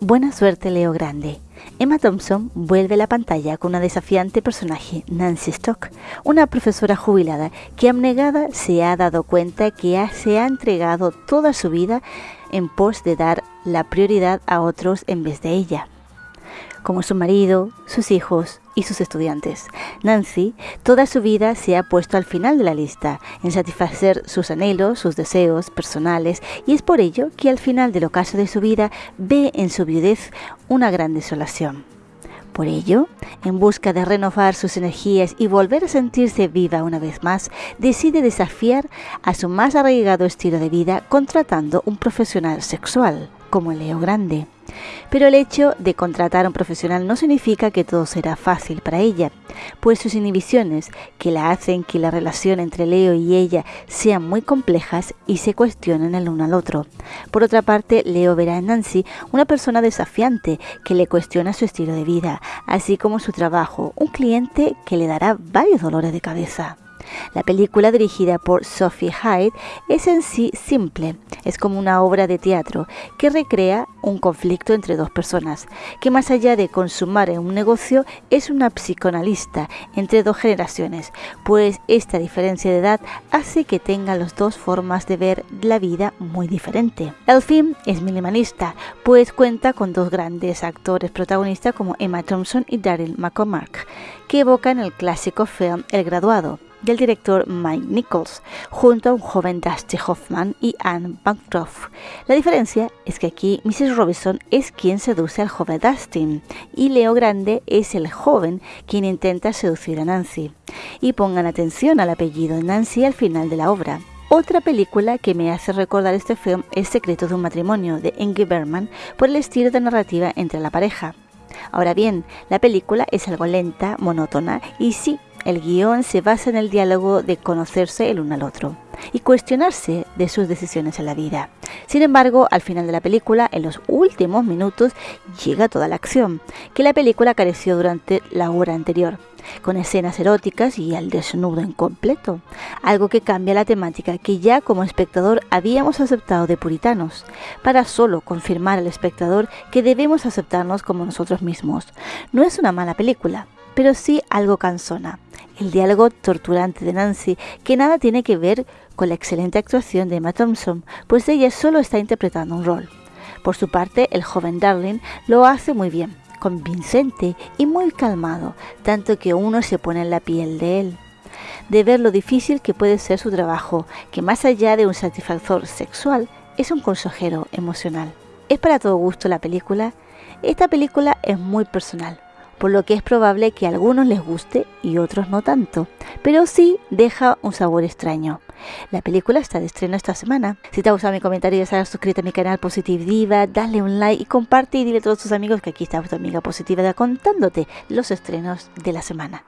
Buena suerte Leo Grande. Emma Thompson vuelve a la pantalla con una desafiante personaje, Nancy Stock, una profesora jubilada que abnegada se ha dado cuenta que se ha entregado toda su vida en pos de dar la prioridad a otros en vez de ella como su marido, sus hijos y sus estudiantes. Nancy toda su vida se ha puesto al final de la lista, en satisfacer sus anhelos, sus deseos personales, y es por ello que al final del ocaso de su vida ve en su viudez una gran desolación. Por ello, en busca de renovar sus energías y volver a sentirse viva una vez más, decide desafiar a su más arraigado estilo de vida contratando un profesional sexual, como Leo Grande. Pero el hecho de contratar a un profesional no significa que todo será fácil para ella, pues sus inhibiciones, que la hacen que la relación entre Leo y ella sean muy complejas y se cuestionen el uno al otro. Por otra parte, Leo verá en Nancy una persona desafiante que le cuestiona su estilo de vida, así como su trabajo, un cliente que le dará varios dolores de cabeza. La película dirigida por Sophie Hyde es en sí simple, es como una obra de teatro que recrea un conflicto entre dos personas, que más allá de consumar en un negocio es una psicoanalista entre dos generaciones, pues esta diferencia de edad hace que tengan las dos formas de ver la vida muy diferente. El film es minimalista, pues cuenta con dos grandes actores protagonistas como Emma Thompson y Daryl McCormack, que evocan el clásico film El graduado del director Mike Nichols, junto a un joven Dusty Hoffman y Anne Bancroft. La diferencia es que aquí Mrs. Robinson es quien seduce al joven Dustin y Leo Grande es el joven quien intenta seducir a Nancy. Y pongan atención al apellido Nancy al final de la obra. Otra película que me hace recordar este film es Secreto de un matrimonio de Ingrid Bergman por el estilo de narrativa entre la pareja. Ahora bien, la película es algo lenta, monótona y sí, el guion se basa en el diálogo de conocerse el uno al otro y cuestionarse de sus decisiones en la vida. Sin embargo, al final de la película, en los últimos minutos, llega toda la acción, que la película careció durante la hora anterior, con escenas eróticas y al desnudo en completo, algo que cambia la temática que ya como espectador habíamos aceptado de puritanos, para solo confirmar al espectador que debemos aceptarnos como nosotros mismos. No es una mala película, pero sí algo cansona. El diálogo torturante de Nancy, que nada tiene que ver con la excelente actuación de Emma Thompson, pues ella solo está interpretando un rol. Por su parte, el joven Darling lo hace muy bien, convincente y muy calmado, tanto que uno se pone en la piel de él. De ver lo difícil que puede ser su trabajo, que más allá de un satisfactor sexual, es un consejero emocional. ¿Es para todo gusto la película? Esta película es muy personal por lo que es probable que a algunos les guste y otros no tanto, pero sí deja un sabor extraño. La película está de estreno esta semana. Si te ha gustado mi comentario, ya sabes, suscríbete a mi canal Positive Diva, dale un like y comparte y dile a todos tus amigos que aquí está tu amiga positiva contándote los estrenos de la semana.